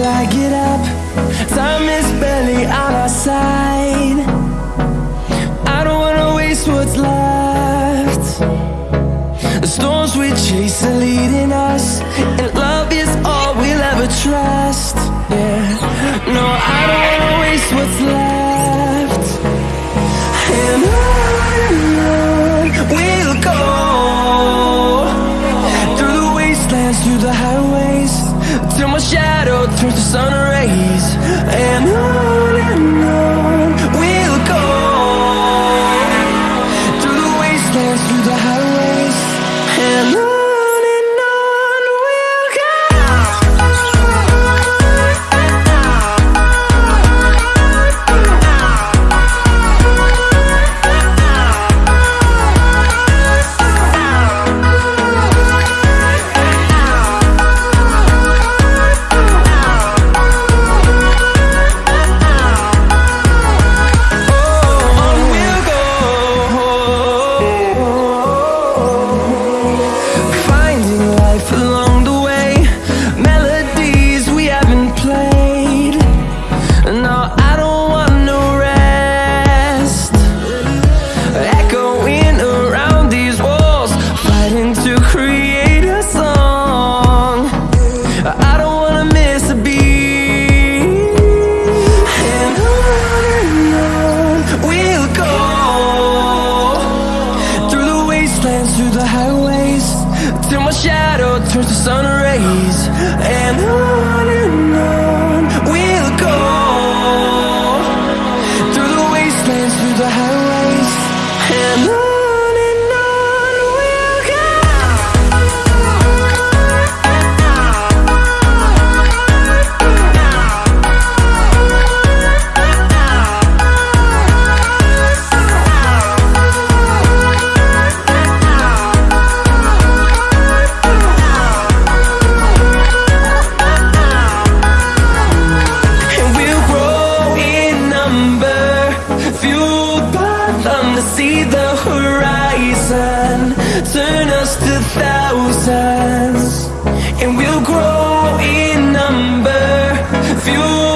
till I get up. Time is barely on our side. I don't wanna waste what's left. The storms we chase are leading us And love is all we'll ever trust. Yeah, No, I don't wanna waste what's left. And on we'll go. Through the wastelands, through the highways till my shadow turns to sun rays. And I the sun rays and I... grow in number. Few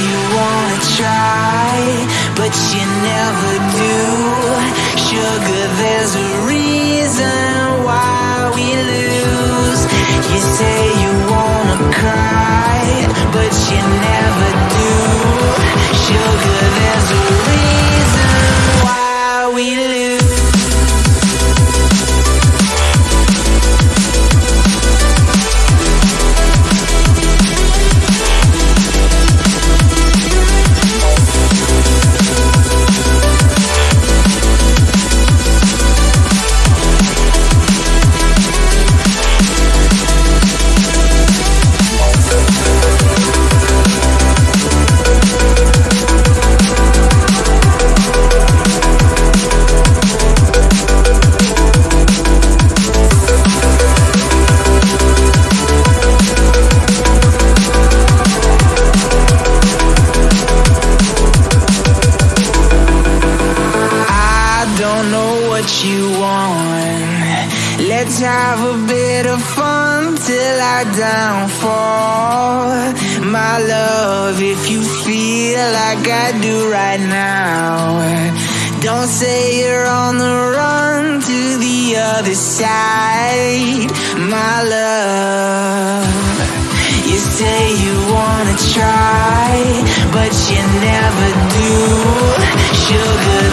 you wanna try, but you never do. Sugar, there's a reason why we lose. You say you wanna cry, but you never do. Sugar, there's a reason why we lose. Have a bit of fun till I downfall. My love, if you feel like I do right now Don't say you're on the run to the other side. My love You say you wanna try But you never do. Sugar